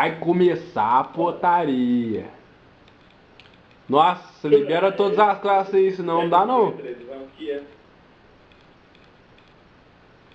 Vai começar a potaria. Nossa, libera todas as classes aí, senão não dá não.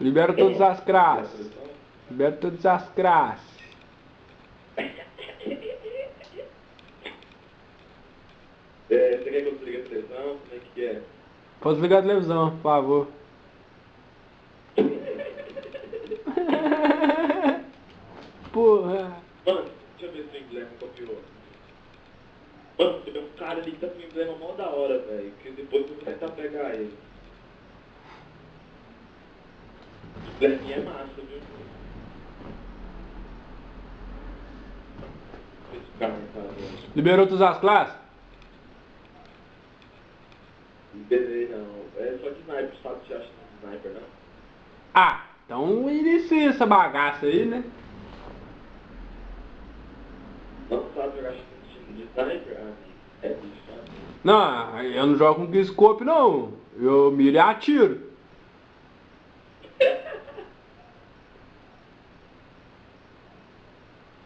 Libera todas as classes. Libera todas as classes. É, você quer que eu desligue a televisão? Como é que é? Pode desligar a televisão, por favor. Porra. Mano, deixa eu ver se o copiou. Mano, tem um cara ali que tá com o emblema mó da hora, velho. Que depois eu vou tentar pegar ele. O embleminha é massa, viu? Esse cara, cara. Liberou todas as classes? Beleza, não. É só de sniper, sabe? Você acha de sniper, não? Ah, então inicia essa bagaça aí, né? Não eu não jogo com scope não. Eu miro e atiro.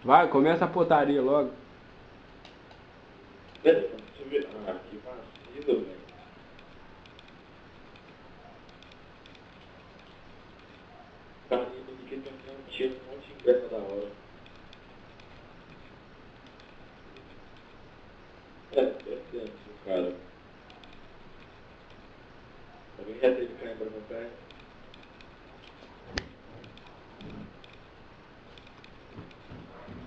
Vai, começa a potaria logo. Ah, que vacilo, velho. Cara, ninguém tá dando um tiro, um monte de emblema da hora. É, é dentro, cara. Alguém já teve cãibra no pé?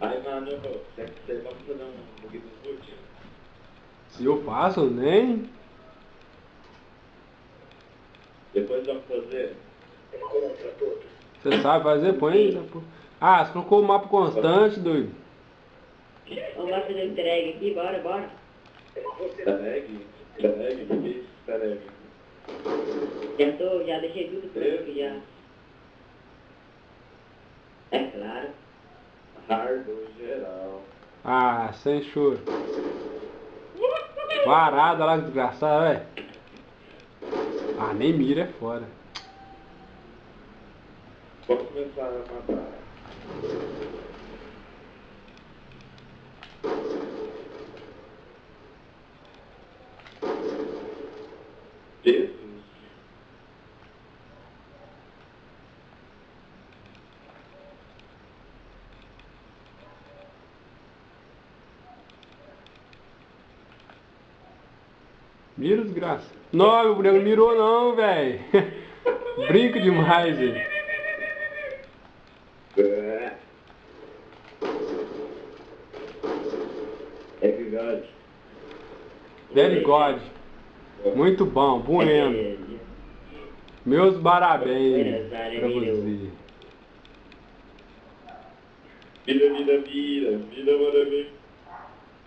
Aí, mano, você, você vai fazer um bug do boot? Se eu faço, nem. Depois vamos fazer. Você sabe fazer? Põe aí. pô. Ah, você colocou o mapa constante, doido. Vamos lá fazer entrega aqui, bora, bora. Tareg? Tareg? O que é isso, Tareg? Já tô, já deixei tudo pronto aqui já. É claro. Hardo geral. Ah, sem choro. Parada lá, desgraçado, velho. Ah, nem mira é fora. Vamos começar a matar. Mira, desgraça. Não, meu boneco não mirou não, velho. Brinca demais, velho. É. É verdade. Very God. Muito bom, bueno. Meus parabéns pra você. Vida, vida, vida, vida, maravilha.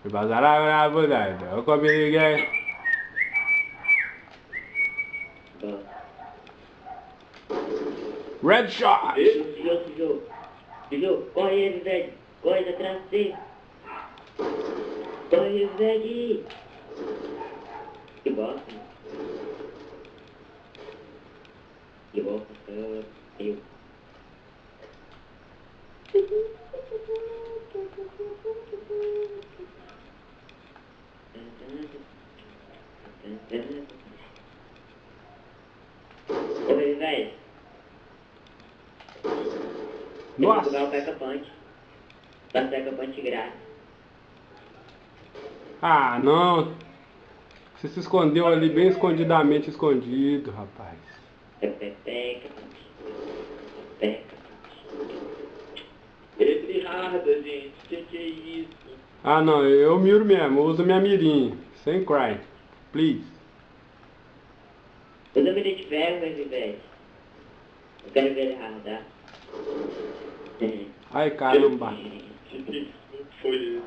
Vai bazar a verdade. Eu comi ninguém. Red shot. Nossa. Jogar o Peca Punch. Peca Punch grátis. Ah, não. Você se escondeu ali bem escondidamente escondido, rapaz. Peca, Peca Punch. Peca Esse rada, gente. Que que é isso? Ah, não, eu miro mesmo. Eu uso minha mirinha. Sem cry. Please. Usa mira de ferro, velho. Eu quero ver ele radar. Ai, caramba. Foi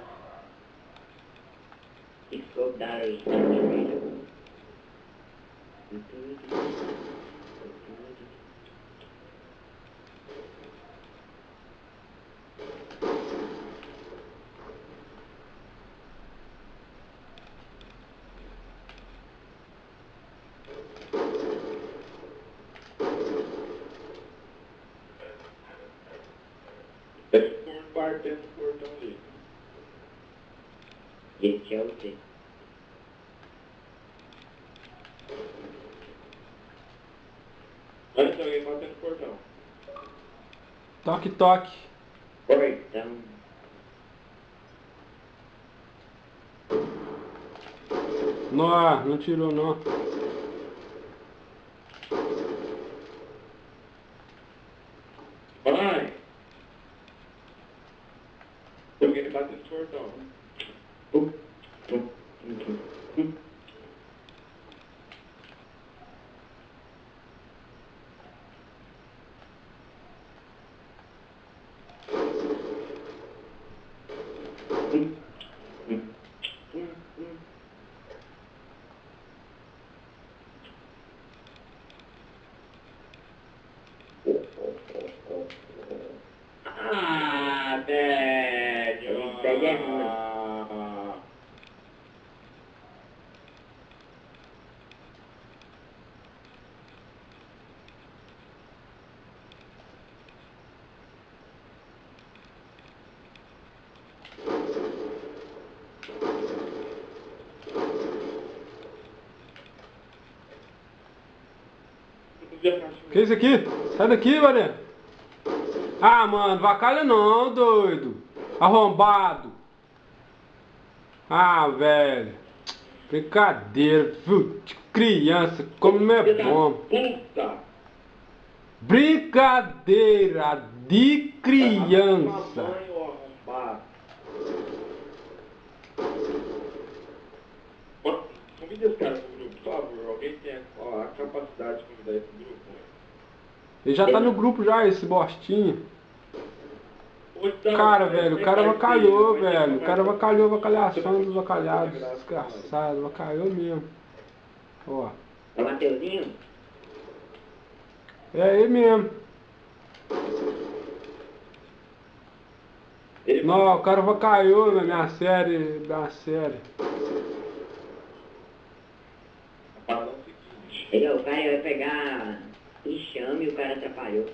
pôr um martelo no portão ali. Esse é o. Olha, tem alguém batendo no portão. Toque, toque. Portão. Não, não tirou não. Vai! Tem alguém batendo no portão. Pum, pum, pum, pum, pum. Pum, pum, pum, pum. Ah, velho! Isso aí é ruim. Ah, não vi a caixa. Que isso aqui? Sai daqui, mané. Ah, mano, vacalha não, doido. Arrombado. Ah, velho. Brincadeira, viu? De criança, como não é bom. Puta! Brincadeira de criança. Convida esse cara pro grupo, por favor. Alguém tem a capacidade de convidar esse grupo? Ele já tá no grupo já, esse bostinho. Então, Cara, é, velho, o é cara vacalhou, velho. O cara vacalhou, vacalhação dos vacalhados. Desgraçado, vacalhou mesmo. Ó. É o Mateuzinho? É ele mesmo. Ele Não, o cara vacalhou na minha série, minha série. Ele, o cara vai pegar enxame e o cara atrapalhou.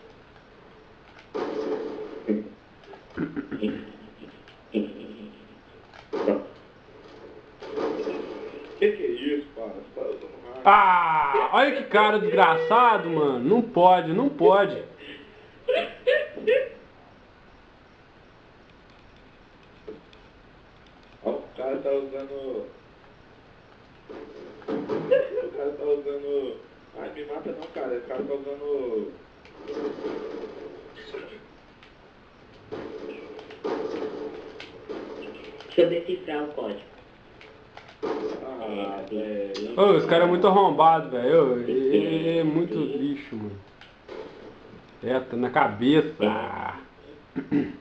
Bom, Que que é isso, cara? Você tá usando? Ah, olha que cara desgraçado, mano. Não pode, não pode. O cara tá usando. O cara tá usando. Ai, me mata não, cara. O cara tá usando. Eu decifrar o código. Ah, velho. Ô, esse cara é muito arrombado, velho. Ele ele é muito lixo, mano. É, tá na cabeça.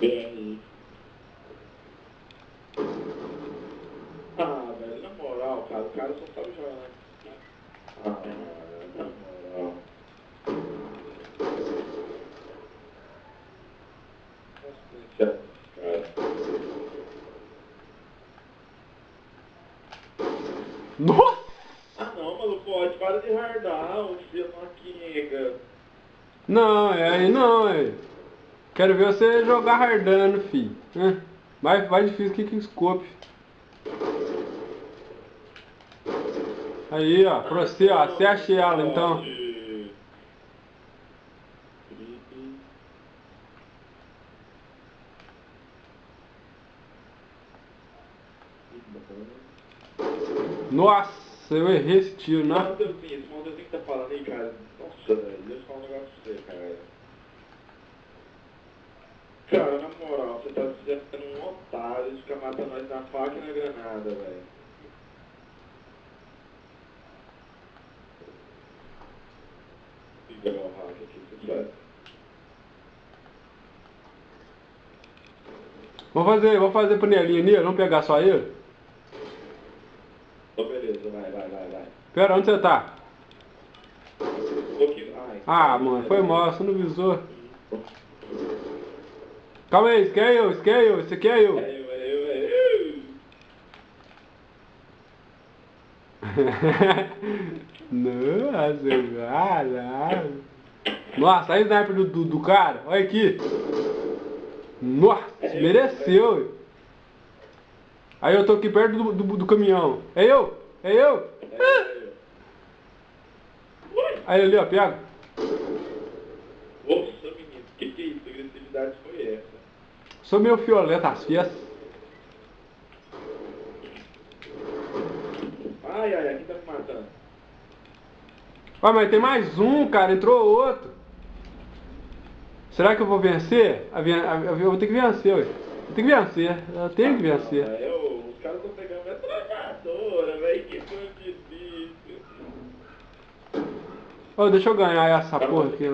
DRI. Ah, velho, na moral, cara. O cara só sabe jogar, né? Ah, na moral. Nossa, cara. Nossa! Ah não, maluco, pode, para de hardar, o filho maquinha. Não, é aí não, é. Quero ver você jogar hardando, fi. Hã? Mais, difícil que Kickscope. Aí, ó, pra você, ó, você achei ela então. Nossa, eu errei esse tiro, né? Esse Monteuzinho que tá falando aí, cara. Nossa, velho, deixa eu falar um negócio pra você, cara. Cara, na moral, você tá sendo um otário de ficar matando nós na faca e na granada, velho. Fica meu hack aqui, sabe. Vamos fazer, vamos fazer panelinha nele, vamos pegar só ele? Então beleza, vai, vai, vai, vai. Pera, onde você tá? Ah, mano, foi mal, você não visou. Calma aí, aqui é eu, esse aqui é eu, esse aqui é eu. É eu, é eu, é eu. Nossa, cara. Nossa, aí sniper do, do, do cara, olha aqui. Nossa, mereceu. ué. Aí eu tô aqui perto do, do, do caminhão. É eu? É eu? É, Aí ali, ó, pega. Nossa, menino, que que é isso? Que agressividade foi essa? Sou meio fioleta as fias. Ai, ai, aqui tá me matando. Ó, mas tem mais um, cara. Entrou outro. Será que eu vou vencer? A ven- a- Eu vou ter que vencer, ué. Eu tenho que vencer. Eu tenho que vencer. Ah, eu, os caras estão pegando minha trabalhadora, velho, que coisa difícil. Ô, deixa eu ganhar essa Cara, porra aqui.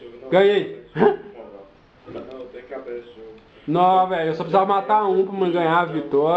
jogo, não. Ganhei. Não, tem que acabar esse jogo. Não, velho, eu só precisava matar um pra ganhar a vitória.